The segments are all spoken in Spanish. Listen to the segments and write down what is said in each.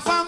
fama.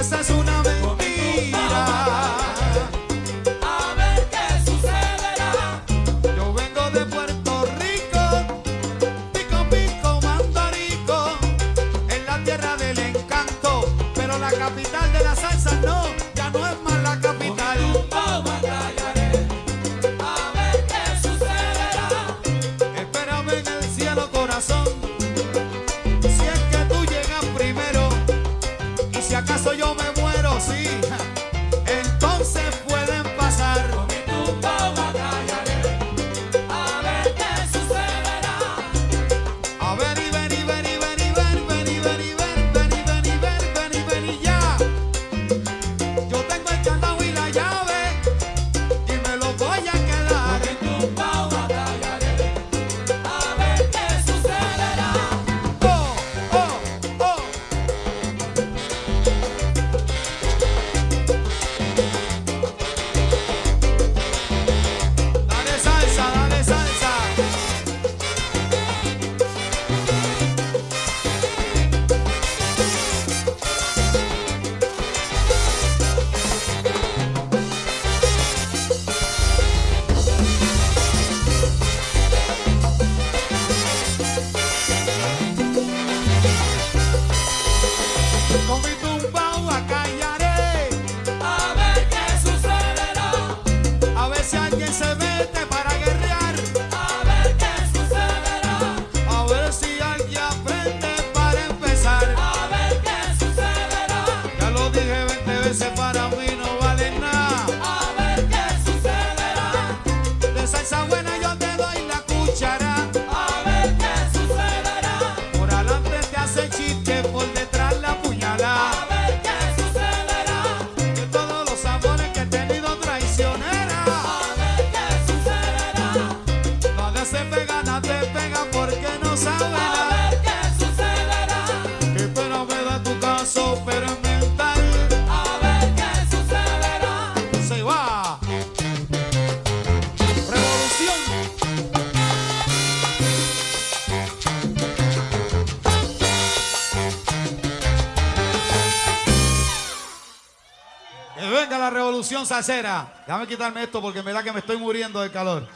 esa es una mentira. A ver qué sucederá. Yo vengo de Puerto Rico, pico pico mandarico, en la tierra del encanto, pero la capital de la salsa no, ya no es más. yo me sacera. Déjame quitarme esto porque en verdad que me estoy muriendo del calor.